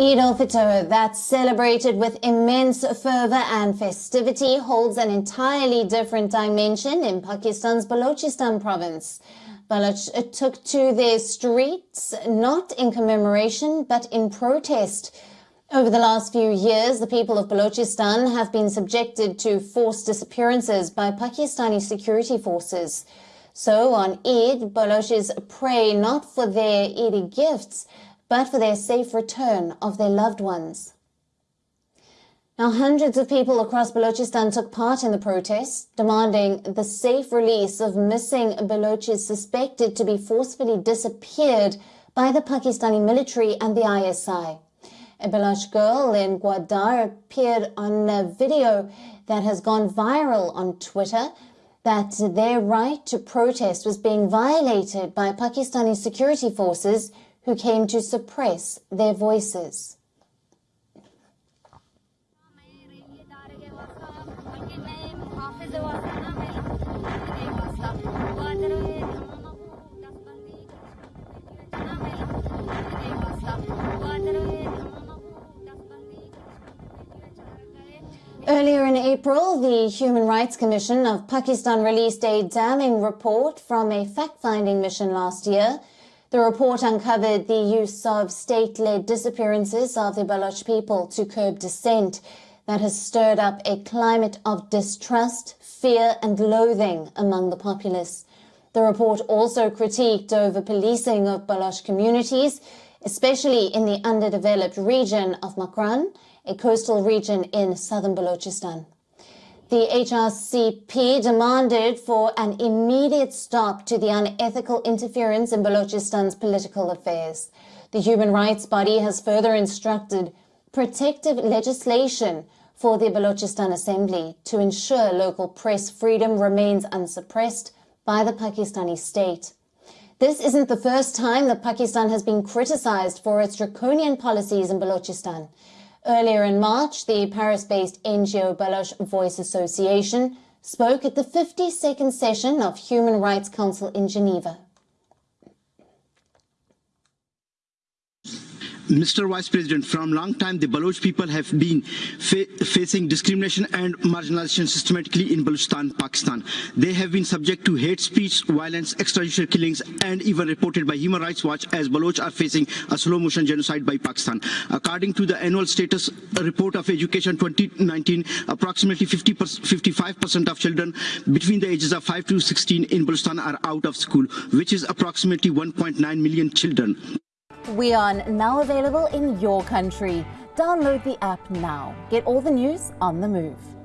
Eid al-Fitr, that's celebrated with immense fervor and festivity, holds an entirely different dimension in Pakistan's Balochistan province. Baloch took to their streets not in commemoration but in protest. Over the last few years, the people of Balochistan have been subjected to forced disappearances by Pakistani security forces. So on Eid, Balochis pray not for their Eid gifts, but for their safe return of their loved ones. Now, hundreds of people across Balochistan took part in the protests, demanding the safe release of missing Balochis suspected to be forcefully disappeared by the Pakistani military and the ISI. A Baloch girl in Gwadar appeared on a video that has gone viral on Twitter that their right to protest was being violated by Pakistani security forces who came to suppress their voices. Earlier in April, the Human Rights Commission of Pakistan released a damning report from a fact-finding mission last year the report uncovered the use of state-led disappearances of the Baloch people to curb dissent that has stirred up a climate of distrust, fear and loathing among the populace. The report also critiqued over-policing of Baloch communities, especially in the underdeveloped region of Makran, a coastal region in southern Balochistan. The HRCP demanded for an immediate stop to the unethical interference in Balochistan's political affairs. The human rights body has further instructed protective legislation for the Balochistan Assembly to ensure local press freedom remains unsuppressed by the Pakistani state. This isn't the first time that Pakistan has been criticized for its draconian policies in Balochistan. Earlier in March, the Paris-based NGO Baloch Voice Association spoke at the 52nd session of Human Rights Council in Geneva. Mr. Vice President, from long time the Baloch people have been fa facing discrimination and marginalization systematically in Balochistan, Pakistan. They have been subject to hate speech, violence, extrajudicial killings, and even reported by Human Rights Watch as Baloch are facing a slow motion genocide by Pakistan. According to the annual status report of education 2019, approximately 55% of children between the ages of 5 to 16 in Balochistan are out of school, which is approximately 1.9 million children. We are now available in your country. Download the app now. Get all the news on the move.